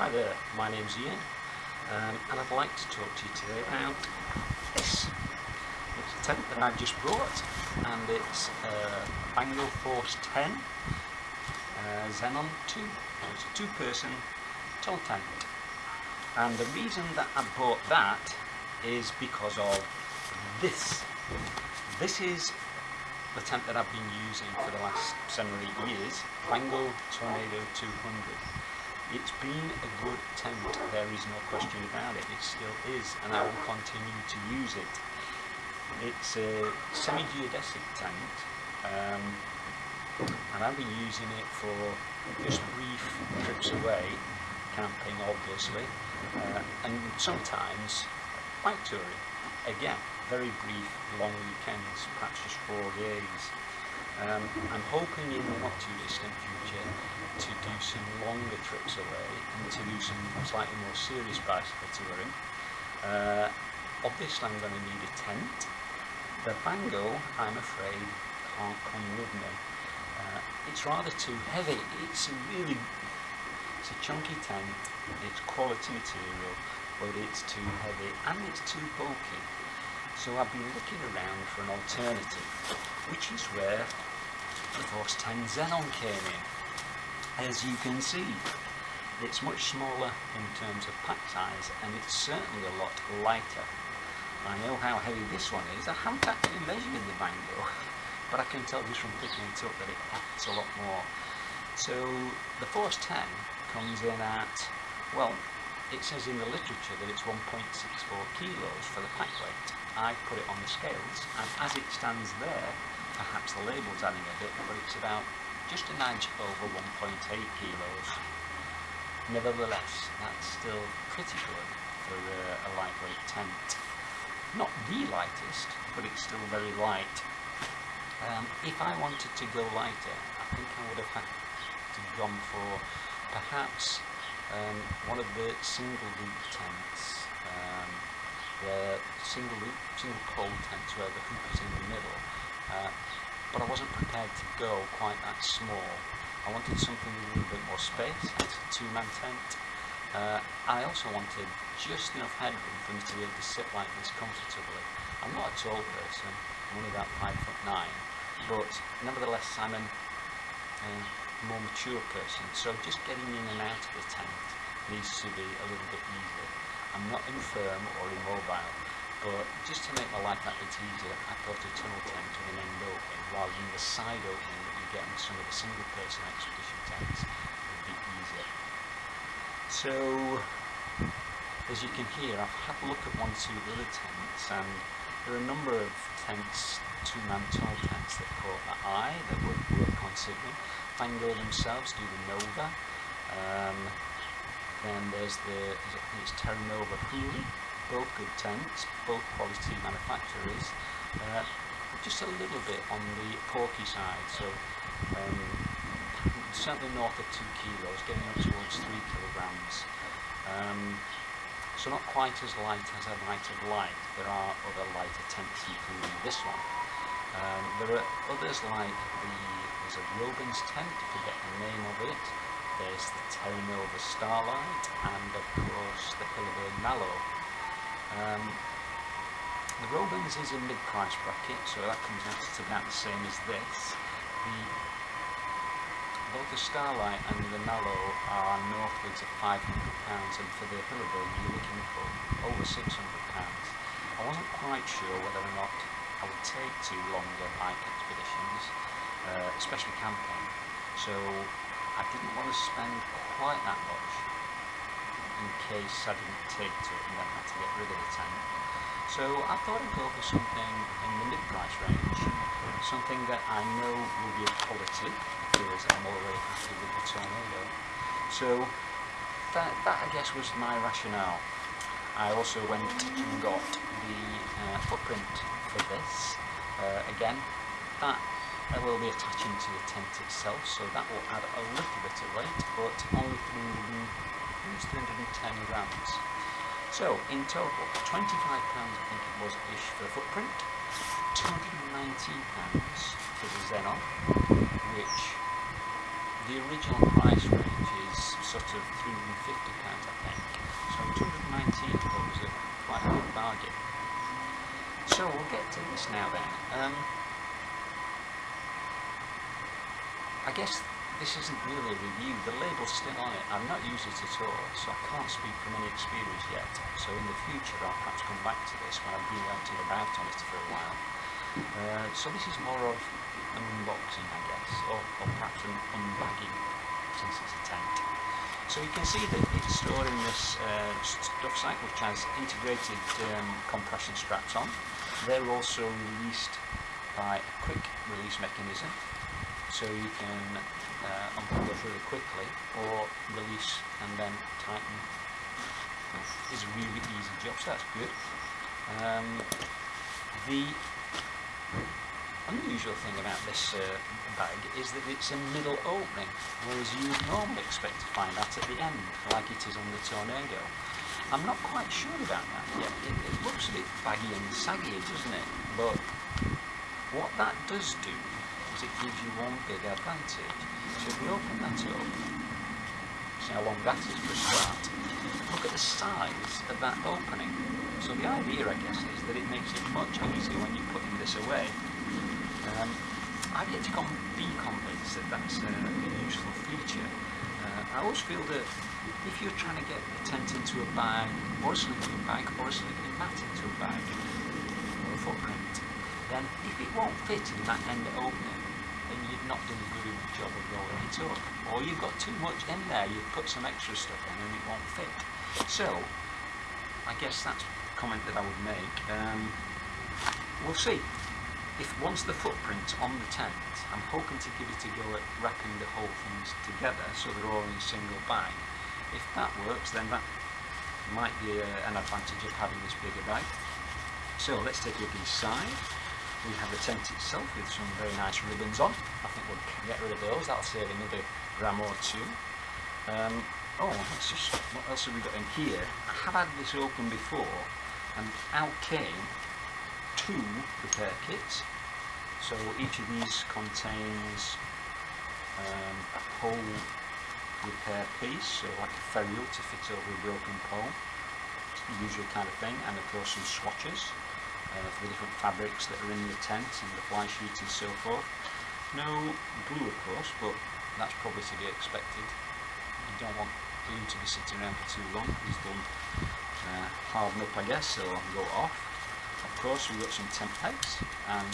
Hi there, my name's Ian um, and I'd like to talk to you today about this. It's a tent that I've just brought and it's a Vango Force 10 uh, Xenon 2. It's a two person tall tent and the reason that I bought that is because of this. This is the tent that I've been using for the last seven or eight years, Vango Tornado 200. It's been a good tent, there is no question about it, it still is, and I will continue to use it. It's a semi-geodesic tent, um, and I've been using it for just brief trips away, camping obviously, uh, and sometimes bike touring. Again, very brief, long weekends, perhaps just four days. Um, I'm hoping in the not too distant future to do some longer trips away and to do some slightly more serious bicycle touring. Uh, obviously I'm going to need a tent. The Vango, I'm afraid, can't come with me. Uh, it's rather too heavy. It's a really, it's a chunky tent, it's quality material, but it's too heavy and it's too bulky. So I've been looking around for an alternative, which is where the Force 10 Xenon came in. As you can see it's much smaller in terms of pack size and it's certainly a lot lighter. I know how heavy this one is. I haven't actually measured the Vango but I can tell just from picking it up that it packs a lot more. So the Force 10 comes in at well it says in the literature that it's 1.64 kilos for the pack weight. I put it on the scales and as it stands there perhaps the label's adding a bit but it's about just a nudge over 1.8 kilos. Nevertheless, that's still pretty good for a, a lightweight tent. Not the lightest, but it's still very light. Um, if I wanted to go lighter, I think I would have had to gone for perhaps um, one of the single loop tents, um, single loop, single pole tents where the hoop is in the middle. Uh, but I wasn't prepared to go quite that small. I wanted something with a little bit more space, it's a two-man tent. Uh, I also wanted just enough headroom for me to be able to sit like this comfortably. I'm not a tall person, I'm only about five foot nine, but nevertheless I'm a more mature person, so just getting in and out of the tent needs to be a little bit easier. I'm not infirm or immobile, but just to make my life that bit easier, I thought a tunnel tent with an end opening rather than the side opening that you get in some of the single person expedition tents would be easier. So, as you can hear, I've had a look at one or two other tents and there are a number of tents, two-man tunnel tents that caught my eye that were worth considering. Vango themselves do the Nova. Um, then there's the, I think it's Terra Nova Huli, both good tents, both quality manufacturers, uh, just a little bit on the porky side, so um, certainly north of 2 kilos, getting up towards 3 kilograms. Um, so not quite as light as I might have liked. There are other lighter tents including this one. Um, there are others like the, there's a Rogan's tent, I forget the name of it. There's the Terra Nova Starlight and of course the Hilleberg Nallo. Um, the Robens is a mid-price bracket, so that comes out to about the same as this. The, both the Starlight and the Nallo are northwards of £500 and for the Hilleberg you're looking for over £600. I wasn't quite sure whether or not I would take two longer bike expeditions, uh, especially camping, so I didn't want to spend quite that much in case I didn't take to it and then had to get rid of the tent. So I thought I'd go for something in the mid-price range, something that I know will be of quality because I'm already happy with the Tornado. So that, that I guess was my rationale. I also went and got the uh, footprint for this. Uh, again, that I will be attaching to the tent itself, so that will add a little bit of weight, but only 300 use 310 grams. So in total, £25 I think it was ish for the footprint, £219 for the Xenon, which the original price range is sort of 350 pounds, I think. So 219 I thought was a quite a good bargain. So we'll get to this now then. Um, I guess this isn't really a review. The label's still on it. I've not used it at all, so I can't speak from any experience yet. So in the future, I'll perhaps come back to this when I've been out and about on it for a while. Uh, so this is more of an unboxing, I guess, or, or perhaps an unbagging, since it's a tent. So you can see that it's stored in this uh, stuff sack, which has integrated um, compression straps on. They're also released by a quick release mechanism, so you can uh, unplug those really quickly or release and then tighten. Is a really easy job so that's good. Um, the unusual thing about this uh, bag is that it's a middle opening whereas you would normally expect to find that at the end like it is on the Tornado. I'm not quite sure about that yet. It, it looks a bit baggy and saggy doesn't it? But what that does do it gives you one big advantage so if we open that up, see how long that is for a start. Look at the size of that opening. So the idea, I guess, is that it makes it much easier when you're putting this away. Um, I've yet to be convinced that that's a, a useful feature. Uh, I always feel that if you're trying to get a tent into a bag, or a sleeping bag, or a sleeping mat into a bag, or a footprint, then if it won't fit in that end opening, then you've not done a good enough job of rolling it up. Or you've got too much in there, you've put some extra stuff in and it won't fit. So, I guess that's a comment that I would make. Um, we'll see. If once the footprint's on the tent, I'm hoping to give it a go at wrapping the whole things together so they're all in a single bag. If that works, then that might be a, an advantage of having this bigger bag. So let's take a look inside. We have the tent itself with some very nice ribbons on. I think we'll get rid of those. That'll save another gram or two. Um, oh, let's just, what else have we got in here? I have had this open before, and out came two repair kits. So each of these contains um, a pole repair piece, so like a ferrule to fit over a broken pole, usual kind of thing, and of course some swatches uh, for the different fabrics that are in the tent and the fly sheet and so forth. No glue of course, but that's probably to be expected. You don't want glue to be sitting around for too long because they'll uh, harden up I guess or go off. Of course we've got some tent pegs and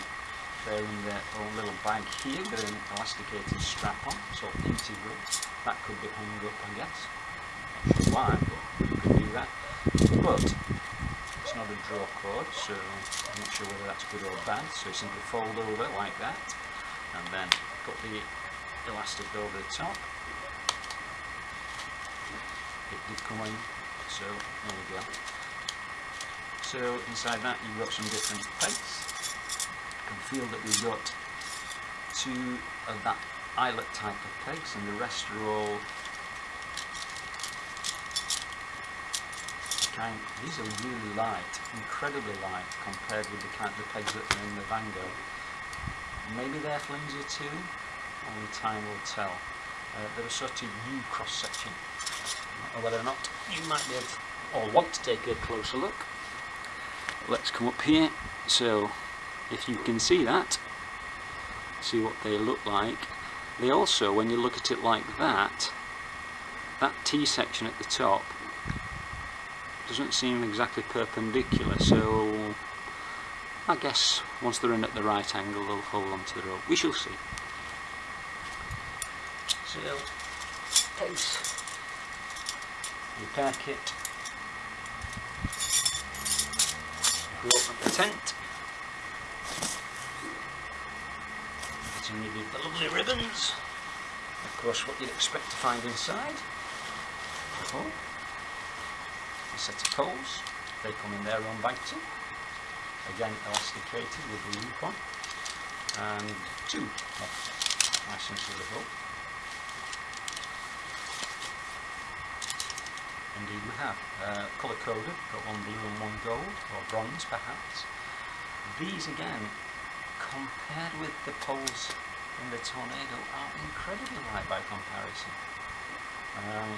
they're in their own little bag here with an elasticated strap on, so integral. That could be hung up I guess. Not sure why, but you could do that. But not a draw cord, so I'm not sure whether that's good or bad. So you simply fold over like that, and then put the elastic over the top. It did come in, so there we go. So inside that you've got some different pegs. You can feel that we've got two of that eyelet type of pegs, and the rest are all these are really light, incredibly light compared with the kind of pegs that are in the Vango. Maybe they're flimsier too, only time will tell. Uh, they're a sort of U cross section, or whether or not you might be able to, or want to take a closer look. Let's come up here, so if you can see that, see what they look like. They also, when you look at it like that, that T section at the top doesn't seem exactly perpendicular so I guess once they're in at the right angle they'll hold onto the rope. We shall see. So, case, repair kit, we open the tent, Getting rid of the lovely ribbons, of course what you'd expect to find inside. Oh set of poles. They come in their own banking. Again, elasticated with the loop on. And two licenses of rope. Indeed we have. Uh, colour coded, got one blue and one gold, or bronze perhaps. These again, compared with the poles in the Tornado, are incredibly light by comparison. Um,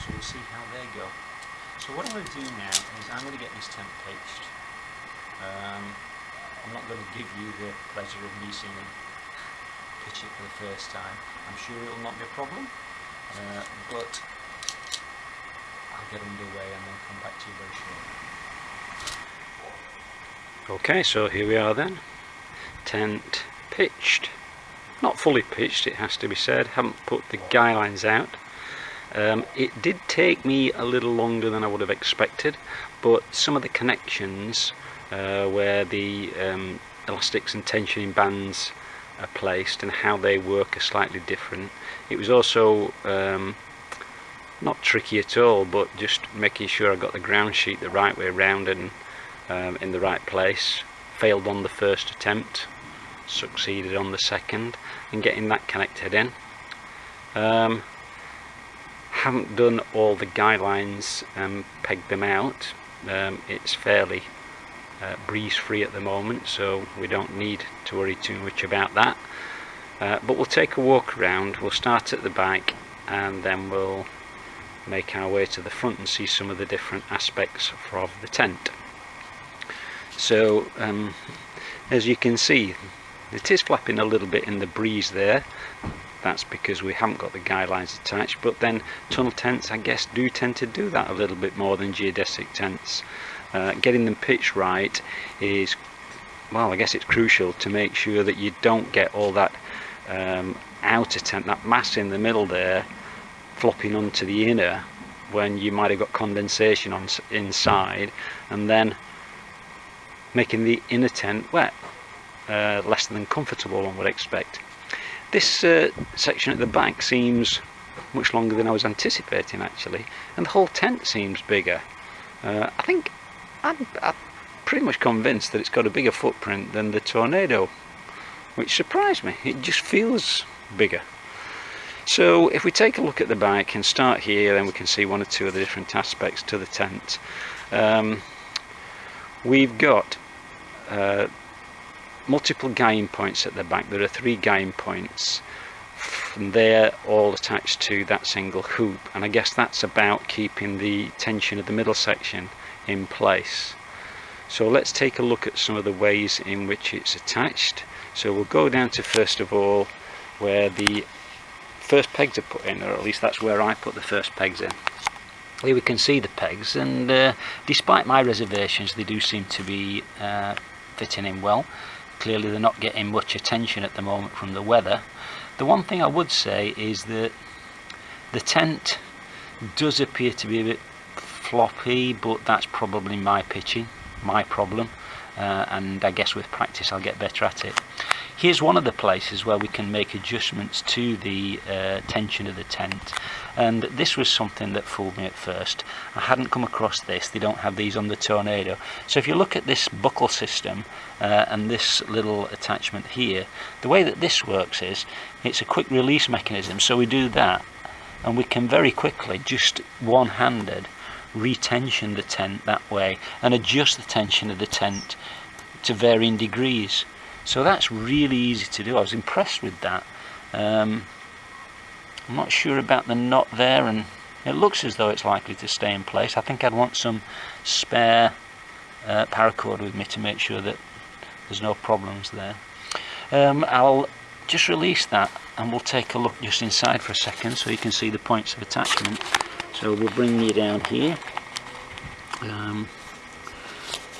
so we'll see how they go. So what I'm going to do now is I'm going to get this tent pitched. Um, I'm not going to give you the pleasure of me seeing them pitch it for the first time. I'm sure it will not be a problem, uh, but I'll get underway and then come back to you very shortly. Okay, so here we are then. Tent pitched. Not fully pitched, it has to be said. Haven't put the guy lines out. Um, it did take me a little longer than I would have expected, but some of the connections uh, where the um, elastics and tensioning bands are placed and how they work are slightly different. It was also um, not tricky at all, but just making sure I got the ground sheet the right way around and um, in the right place. Failed on the first attempt, succeeded on the second, and getting that connected in. Um, haven't done all the guidelines and pegged them out. Um, it's fairly uh, breeze free at the moment so we don't need to worry too much about that. Uh, but we'll take a walk around we'll start at the back and then we'll make our way to the front and see some of the different aspects of the tent. So um, as you can see it is flapping a little bit in the breeze there that's because we haven't got the guidelines attached but then tunnel tents I guess do tend to do that a little bit more than geodesic tents. Uh, getting them pitched right is well I guess it's crucial to make sure that you don't get all that um, outer tent that mass in the middle there flopping onto the inner when you might have got condensation on inside and then making the inner tent wet uh, less than comfortable one would expect this uh, section at the back seems much longer than I was anticipating actually and the whole tent seems bigger uh, I think I'm, I'm pretty much convinced that it's got a bigger footprint than the Tornado, which surprised me. It just feels bigger. So if we take a look at the bike and start here, then we can see one or two of the different aspects to the tent. Um, we've got uh, multiple game points at the back. There are three game points and they're all attached to that single hoop and I guess that's about keeping the tension of the middle section in place. So let's take a look at some of the ways in which it's attached. So we'll go down to first of all where the first pegs are put in, or at least that's where I put the first pegs in. Here we can see the pegs and uh, despite my reservations they do seem to be uh, fitting in well. Clearly they're not getting much attention at the moment from the weather. The one thing I would say is that the tent does appear to be a bit floppy but that's probably my pitching my problem uh, and I guess with practice I'll get better at it here's one of the places where we can make adjustments to the uh, tension of the tent. And this was something that fooled me at first. I hadn't come across this. They don't have these on the Tornado. So if you look at this buckle system uh, and this little attachment here the way that this works is it's a quick release mechanism. So we do that and we can very quickly just one-handed retension the tent that way and adjust the tension of the tent to varying degrees so that's really easy to do. I was impressed with that. Um, I'm not sure about the knot there and it looks as though it's likely to stay in place. I think I'd want some spare uh, paracord with me to make sure that there's no problems there. Um, I'll just release that and we'll take a look just inside for a second so you can see the points of attachment. So we'll bring you down here. Um,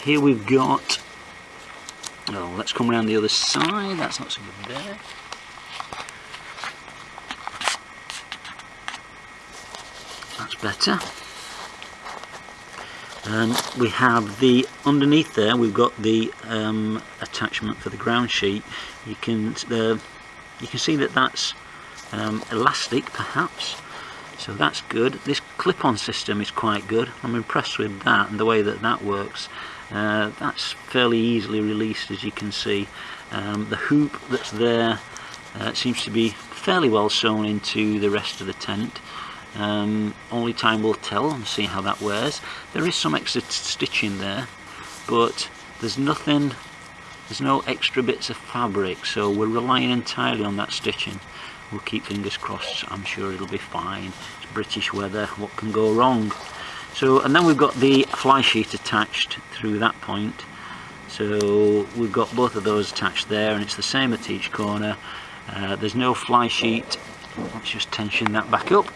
here we've got oh let's come around the other side. That's not so good there. That's better. We have the underneath there we've got the um, attachment for the ground sheet. You can uh, you can see that that's um, elastic perhaps. So that's good. This clip-on system is quite good. I'm impressed with that and the way that that works uh, that's fairly easily released as you can see. Um, the hoop that's there uh, seems to be fairly well sewn into the rest of the tent. Um, only time will tell and see how that wears. There is some extra stitching there but there's nothing there's no extra bits of fabric so we're relying entirely on that stitching. We'll keep fingers crossed. I'm sure it'll be fine. It's British weather. What can go wrong so and then we've got the fly sheet attached through that point. So we've got both of those attached there and it's the same at each corner. Uh, there's no fly sheet. Let's just tension that back up.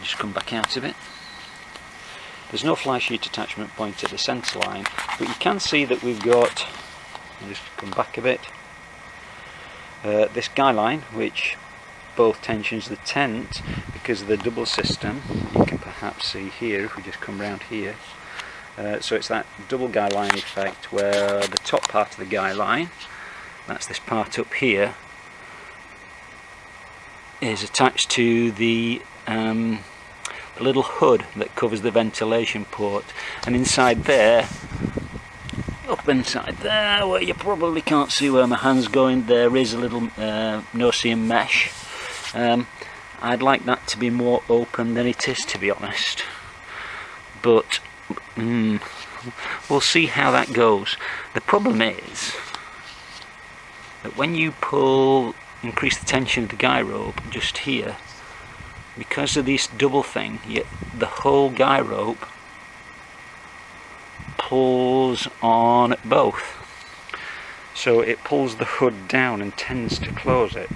Just come back out of it. There's no fly sheet attachment point at the centre line but you can see that we've got just come back a bit uh, this guy line which both tensions the tent because of the double system. You can perhaps see here if we just come round here. Uh, so it's that double guy line effect where the top part of the guy line that's this part up here is attached to the, um, the little hood that covers the ventilation port. And inside there up inside there where you probably can't see where my hand's going there is a little uh, no-see-um mesh. Um, I'd like that to be more open than it is to be honest. But mm, we'll see how that goes. The problem is that when you pull increase the tension of the guy rope just here because of this double thing you, the whole guy rope pulls on both. So it pulls the hood down and tends to close it.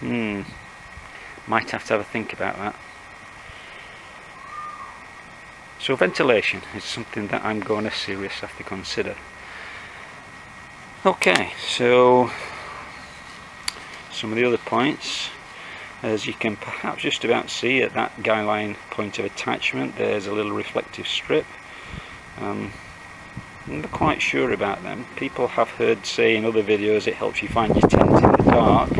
Hmm might have to have a think about that. So ventilation is something that I'm going to seriously have to consider. Okay so some of the other points as you can perhaps just about see at that guy line point of attachment there's a little reflective strip. Um, I'm not quite sure about them. People have heard say in other videos it helps you find your tent in the dark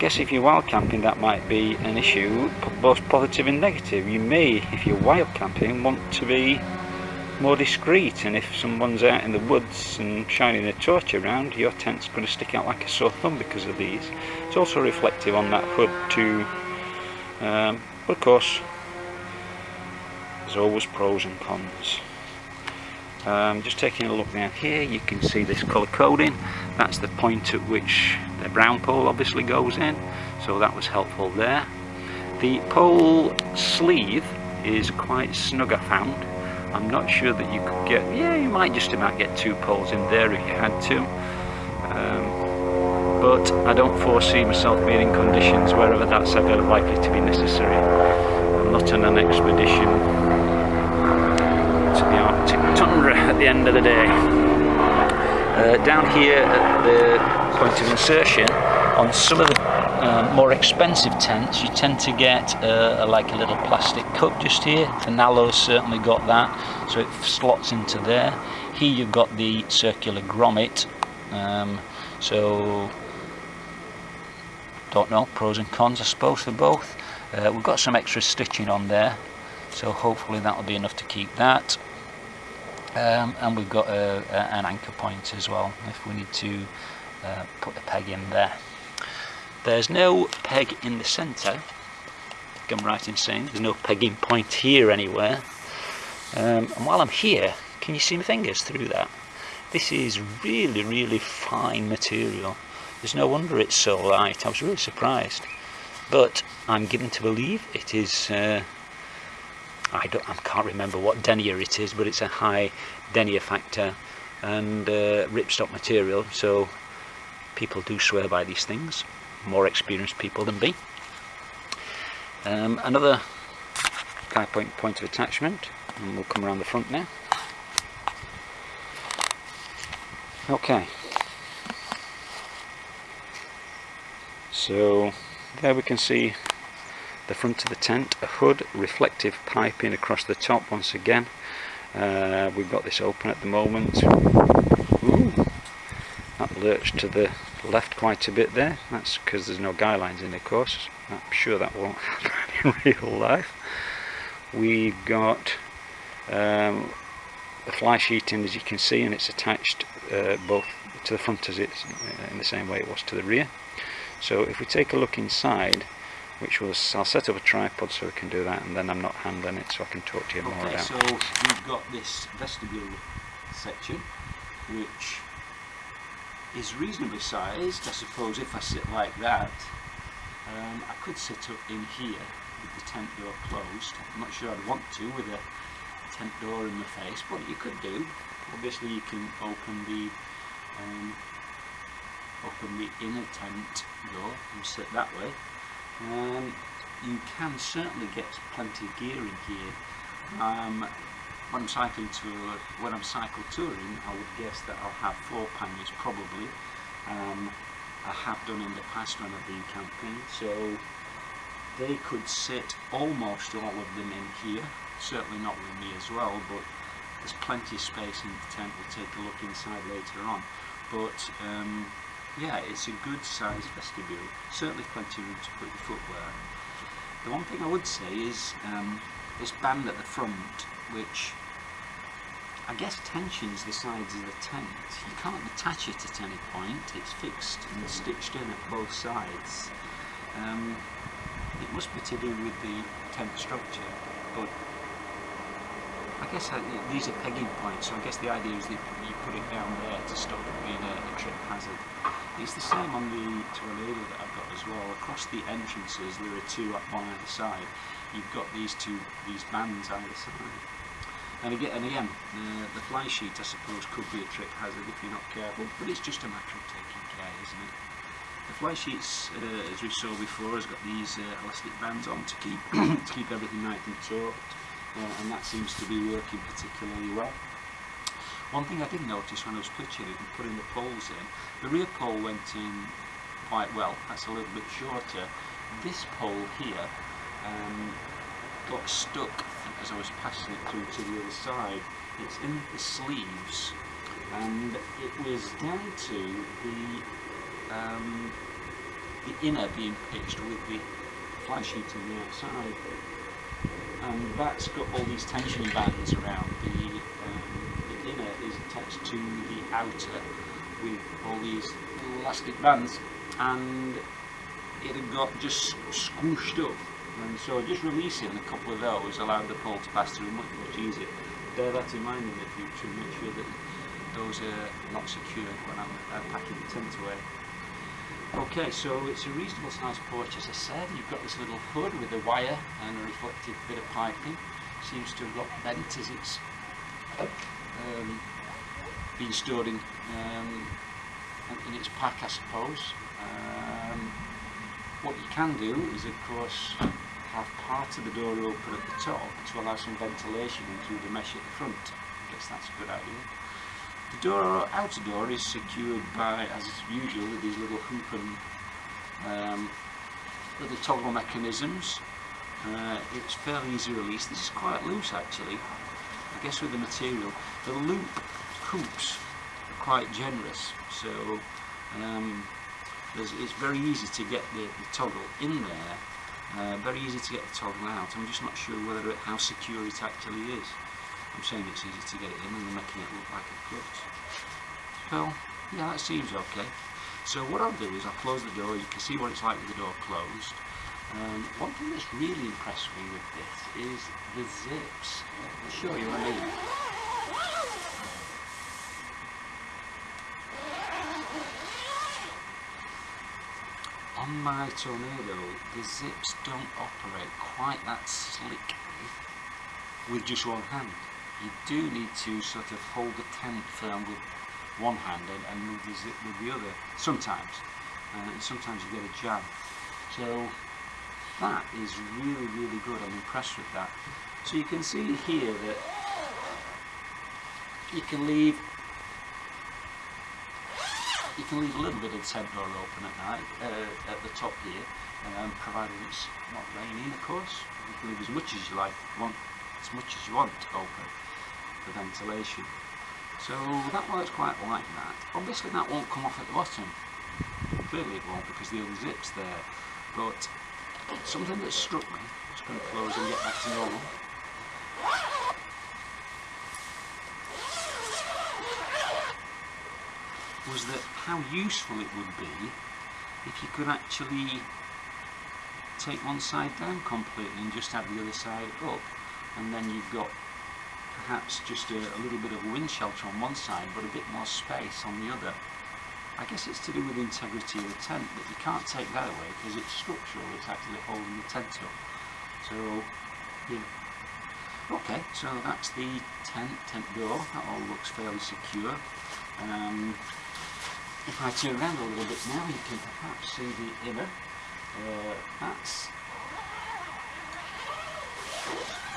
guess if you're wild camping that might be an issue both positive and negative. You may if you're wild camping want to be more discreet and if someone's out in the woods and shining a torch around your tent's going to stick out like a sore thumb because of these. It's also reflective on that hood too. Um, but of course there's always pros and cons. Um, just taking a look down here you can see this colour coding. That's the point at which the brown pole obviously goes in so that was helpful there the pole sleeve is quite snug I found I'm not sure that you could get, yeah, you might just about get two poles in there if you had to. Um, but I don't foresee myself being in conditions wherever that's ever likely to be necessary. I'm not on an expedition to the Arctic tundra at the end of the day. Uh, down here at the point of insertion, on some of the uh, more expensive tents you tend to get uh, like a little plastic cup just here. Finallo's certainly got that so it slots into there. Here you've got the circular grommet um, so don't know pros and cons I suppose for both. Uh, we've got some extra stitching on there so hopefully that will be enough to keep that um, and we've got a, a, an anchor point as well if we need to uh, put a peg in there there's no peg in the centre. I'm right in saying there's no pegging point here anywhere. Um, and while I'm here, can you see my fingers through that? This is really, really fine material. There's no wonder it's so light. I was really surprised. But I'm given to believe it is. Uh, I don't. I can't remember what denier it is, but it's a high denier factor and uh, ripstop material. So people do swear by these things more experienced people than me. Um, another five point point of attachment, and we'll come around the front now. Okay. So there we can see the front of the tent, a hood, reflective piping across the top once again. Uh, we've got this open at the moment. Ooh, that lurched to the left quite a bit there that's because there's no guy lines in the course I'm sure that won't happen in real life we've got um, the fly sheeting as you can see and it's attached uh, both to the front as it's uh, in the same way it was to the rear so if we take a look inside which was I'll set up a tripod so we can do that and then I'm not handling it so I can talk to you more okay, about so we've got this vestibule section which is reasonably sized. I suppose if I sit like that, um, I could sit up in here with the tent door closed. I'm not sure I'd want to with a tent door in the face, but you could do. Obviously you can open the um, open the inner tent door and sit that way. Um, you can certainly get plenty of gear in here. Um, when I'm cycling to when I'm cycle touring, I would guess that I'll have four panniers probably. Um, I have done in the past when I've been camping, so they could sit almost all of them in here. Certainly not with me as well, but there's plenty of space in the tent. We'll take a look inside later on. But um, yeah, it's a good sized vestibule. Certainly plenty of room to put your footwear. The one thing I would say is um, this band at the front, which I guess tensions the sides of the tent. You can't detach it at any point, it's fixed and stitched in at both sides. Um, it must be to do with the tent structure, but I guess I, these are pegging points, so I guess the idea is that you put it down there to stop it being a, a trip hazard. It's the same on the tornado that I've got as well. Across the entrances there are two up on either side. You've got these two, these bands either side. And again, and again the, the fly sheet I suppose could be a trip hazard if you're not careful, but it's just a matter of taking care, isn't it? The fly sheets, uh, as we saw before, has got these uh, elastic bands on to keep to keep everything nice and taut uh, and that seems to be working particularly well. One thing I did notice when I was pitching it and putting the poles in, the rear pole went in quite well, that's a little bit shorter. This pole here um, got stuck as I was passing it through to the other side. It's in the sleeves and it was down to the, um, the inner being pitched with the fly sheet on the outside and that's got all these tension bands around. The, um, the inner is attached to the outer with all these elastic bands and it had got just squished up and so just releasing a couple of those allowed the pole to pass through much much easier. Bear that in mind in the future and make sure that those are not secured when I'm uh, packing the tent away. Okay, so it's a reasonable sized porch as I said. You've got this little hood with a wire and a reflective bit of piping. Seems to have got bent as it's um, been stored in, um, in its pack I suppose. Um, what you can do is of course have part of the door open at the top to allow some ventilation through the mesh at the front. I guess that's a good idea. The door, outer door is secured by, as usual, with these little hoop and um, little toggle mechanisms. Uh, it's fairly easy release. This is quite loose actually, I guess with the material. The loop hoops are quite generous, so um, it's very easy to get the, the toggle in there, uh, very easy to get the toggle out. I'm just not sure whether it, how secure it actually is. I'm saying it's easy to get it in and they're making it look like a clutch. So, yeah, that seems okay. So what I'll do is I'll close the door, you can see what it's like with the door closed. Um, one thing that's really impressed me with this is the zips. I'll show you what I mean. On my Tornado, the zips don't operate quite that slickly with just one hand. You do need to sort of hold the tent firm with one hand and, and move the zip with the other sometimes. Uh, and sometimes you get a jam so that is really really good. I'm impressed with that. So you can see here that you can leave you can leave a little bit of the tent door open at night uh, at the top here um, provided it's not raining of course you can leave as much as you like want as much as you want open for ventilation. So that works quite like that. Obviously that won't come off at the bottom. Clearly it won't because the other zip's there. But something that struck me, just going to close and get back to normal. Was that how useful it would be if you could actually take one side down completely and just have the other side up and then you've got perhaps just a, a little bit of wind shelter on one side but a bit more space on the other. I guess it's to do with the integrity of the tent, but you can't take that away because it's structural, it's actually holding the tent up. So, yeah. Okay, so that's the tent, tent door, that all looks fairly secure. Um, if I turn around a little bit now, you can perhaps see the inner. Uh, that's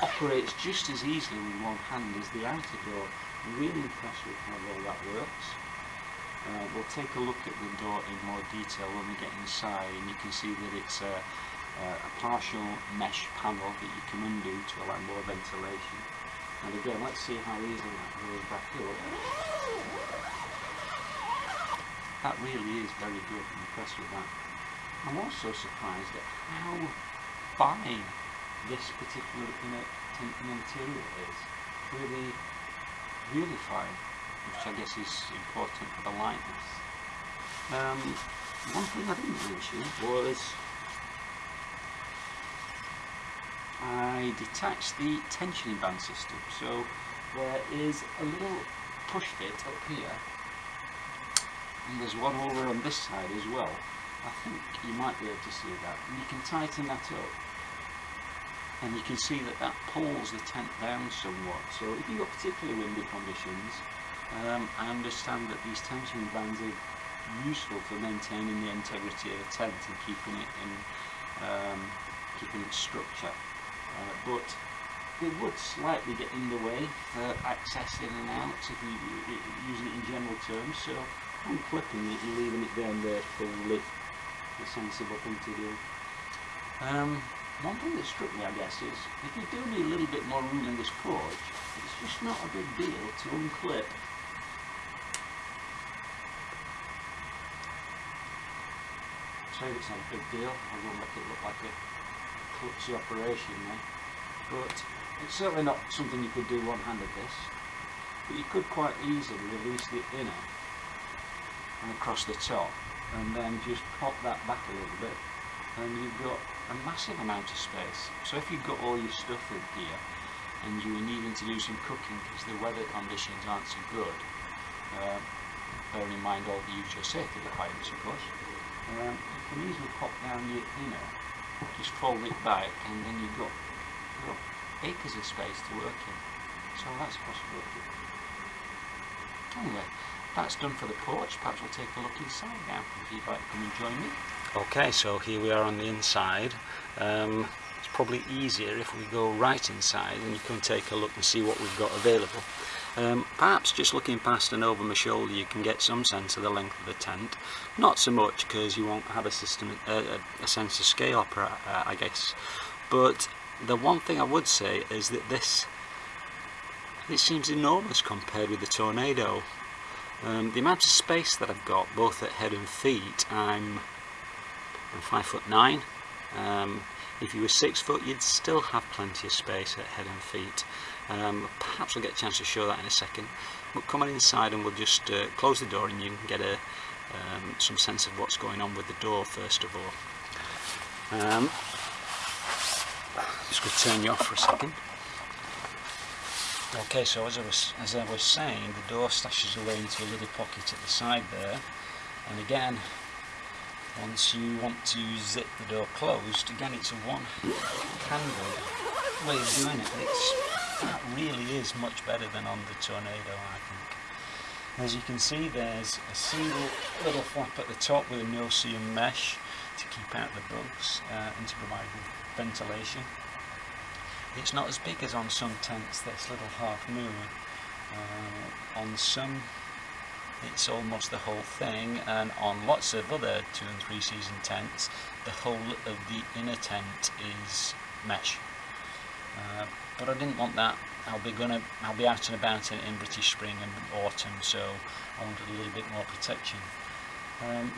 operates just as easily with one hand as the outer door. I'm really impressed with how well that works. Uh, we'll take a look at the door in more detail when we get inside and you can see that it's a, a partial mesh panel that you can undo to allow more ventilation. And again, let's see how easily that goes back up. That really is very good, I'm impressed with that. I'm also surprised at how fine this particular inner, material is. Really, really fine which I guess is important for the lightness. Um, one thing I didn't mention was I detached the tensioning band system. So there is a little push fit up here and there's one over on this side as well. I think you might be able to see that. And you can tighten that up and you can see that that pulls the tent down somewhat. So if you've got particularly windy conditions, um, I understand that these tension bands are useful for maintaining the integrity of the tent and keeping it in um, keeping its structure. Uh, but it would slightly get in the way for access in and out if you using it in general terms. So unclipping it and leaving it down there fully a sensible thing to do. Um, one thing that struck me, I guess, is if you do need a little bit more room in this porch, it's just not a big deal to unclip say it's not a big deal, I will make it look like a klutzy operation there. But it's certainly not something you could do one-handed this. But you could quite easily release the inner and across the top and then just pop that back a little bit and you've got a massive amount of space. So if you've got all your stuff in here and you are needing to do some cooking because the weather conditions aren't so good, uh, bearing in mind all the usual safety requirements of course, um, you can easily pop down your inner, just fold it back, and then you've got, you've got acres of space to work in. So that's a possibility. Anyway, that's done for the porch. Perhaps we'll take a look inside now, if you'd like to come and join me. Okay, so here we are on the inside. Um, it's probably easier if we go right inside and you can take a look and see what we've got available. Um, perhaps just looking past and over my shoulder you can get some sense of the length of the tent. Not so much because you won't have a system, uh, a sense of scale, uh, I guess. But the one thing I would say is that this, it seems enormous compared with the Tornado. Um, the amount of space that I've got, both at head and feet, I'm, I'm five foot nine. Um, if you were six foot, you'd still have plenty of space at head and feet. Um, perhaps I'll get a chance to show that in a second. But come on inside and we'll just uh, close the door and you can get a, um, some sense of what's going on with the door first of all. Um, just going to turn you off for a second. Okay, so as I was as I was saying, the door stashes away into a little pocket at the side there, and again, once you want to zip the door closed, again it's a one-handed way of doing it. It's that really is much better than on the Tornado, I think. As you can see, there's a single little flap at the top with a no-see-um mesh to keep out the bugs uh, and to provide ventilation. It's not as big as on some tents, this little half moon. Uh, on some it's almost the whole thing and on lots of other two and three season tents the whole of the inner tent is mesh uh, but I didn't want that. I'll be gonna I'll be out and about in, in British spring and autumn, so I wanted a little bit more protection. Um,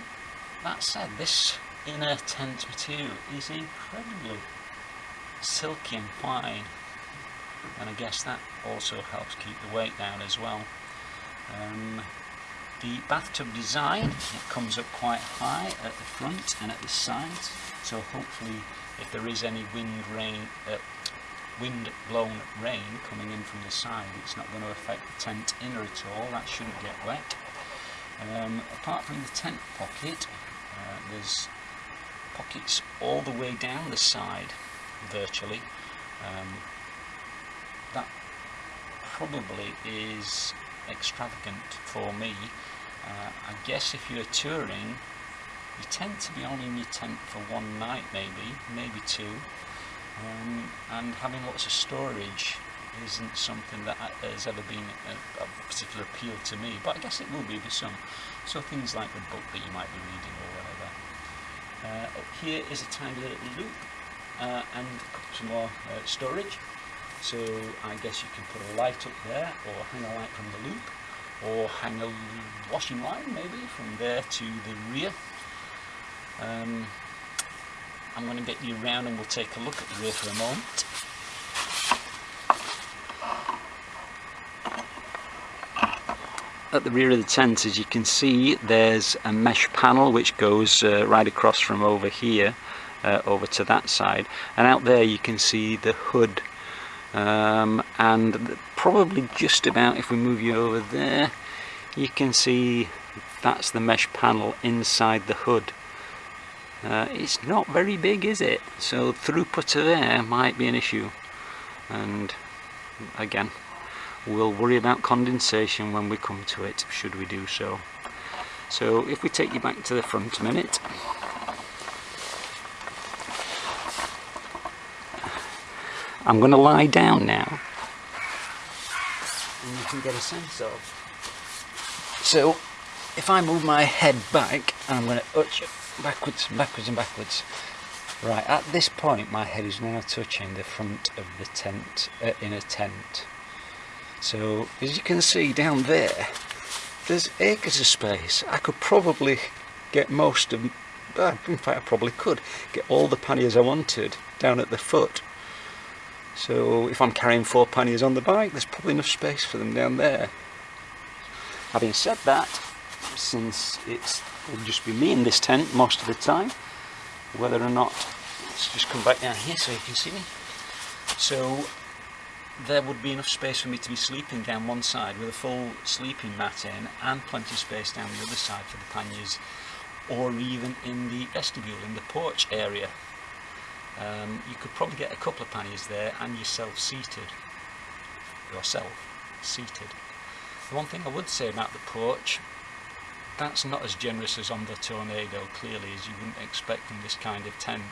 that said, this inner tent material is incredibly silky and fine, and I guess that also helps keep the weight down as well. Um, the bathtub design, it comes up quite high at the front and at the sides, so hopefully if there is any wind, rain, uh, wind blown rain coming in from the side it's not going to affect the tent inner at all. That shouldn't get wet. Um, apart from the tent pocket uh, there's pockets all the way down the side virtually um, that probably is extravagant for me uh, I guess if you're touring you tend to be only in your tent for one night maybe maybe two um, and having lots of storage isn't something that has ever been a, a, particular appeal to me, but I guess it will be for some. So things like the book that you might be reading or whatever. Uh, up here is a tiny little loop uh, and some more uh, storage. So I guess you can put a light up there or hang a light from the loop or hang a washing line maybe from there to the rear. Um, I'm going to get you around and we'll take a look at the rear for a moment. At the rear of the tent as you can see there's a mesh panel which goes uh, right across from over here uh, over to that side. And out there you can see the hood. Um, and probably just about if we move you over there you can see that's the mesh panel inside the hood. Uh, it's not very big is it? So throughput to there might be an issue. And again we'll worry about condensation when we come to it should we do so. So if we take you back to the front a minute I'm going to lie down now and you can get a sense of so if I move my head back and I'm going to touch it backwards and backwards and backwards. Right, at this point my head is now touching the front of the tent, uh, in a tent. So, as you can see down there, there's acres of space. I could probably get most of, in fact I probably could, get all the panniers I wanted down at the foot. So if I'm carrying four panniers on the bike, there's probably enough space for them down there. Having said that, since it's will just be me in this tent most of the time whether or not let's just come back down here so you can see me so there would be enough space for me to be sleeping down one side with a full sleeping mat in and plenty of space down the other side for the panniers or even in the vestibule in the porch area um, you could probably get a couple of panniers there and yourself seated. Yourself seated. The one thing I would say about the porch that's not as generous as on the Tornado clearly as you wouldn't expect from this kind of tent.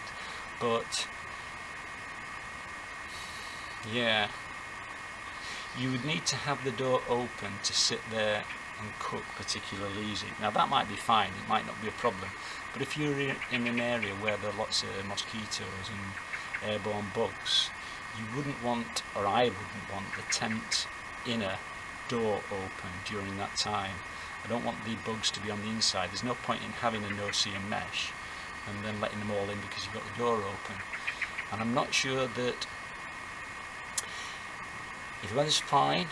But yeah you would need to have the door open to sit there and cook particularly easy now that might be fine it might not be a problem but if you're in an area where there are lots of mosquitoes and airborne bugs you wouldn't want or I wouldn't want the tent inner door open during that time I don't want the bugs to be on the inside. There's no point in having a no-see-um mesh and then letting them all in because you've got the door open. And I'm not sure that if the weather's fine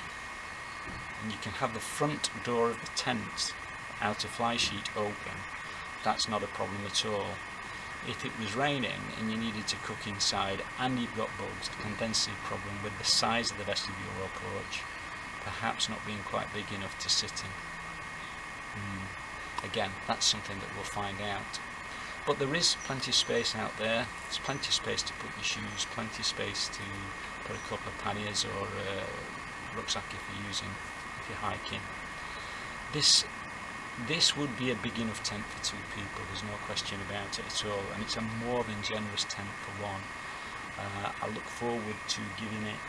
and you can have the front door of the tent out of fly sheet open, that's not a problem at all. If it was raining and you needed to cook inside and you've got bugs, I can then a problem with the size of the vestibule or porch perhaps not being quite big enough to sit in. Mm. Again, that's something that we'll find out. But there is plenty of space out there. There's plenty of space to put your shoes, plenty of space to put a couple of panniers or a rucksack if you're using, you're hiking. This this would be a big enough tent for two people, there's no question about it at all, and it's a more than generous tent for one. Uh, I look forward to giving it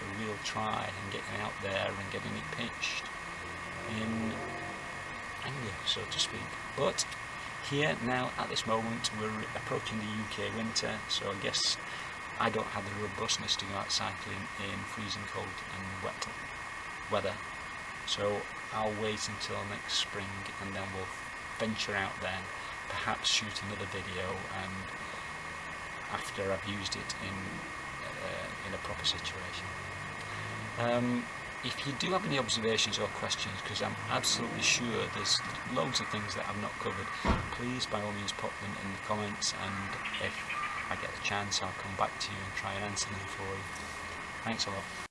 a real try and getting out there and getting it pitched in anger, so to speak. But here now, at this moment, we're approaching the UK winter, so I guess I don't have the robustness to go out cycling in freezing cold and wet weather. So I'll wait until next spring and then we'll venture out then, perhaps shoot another video and after I've used it in uh, in a proper situation. Um, if you do have any observations or questions, because I'm absolutely sure there's loads of things that I've not covered, please by all means pop them in the comments and if I get the chance, I'll come back to you and try and answer them for you. Thanks a lot.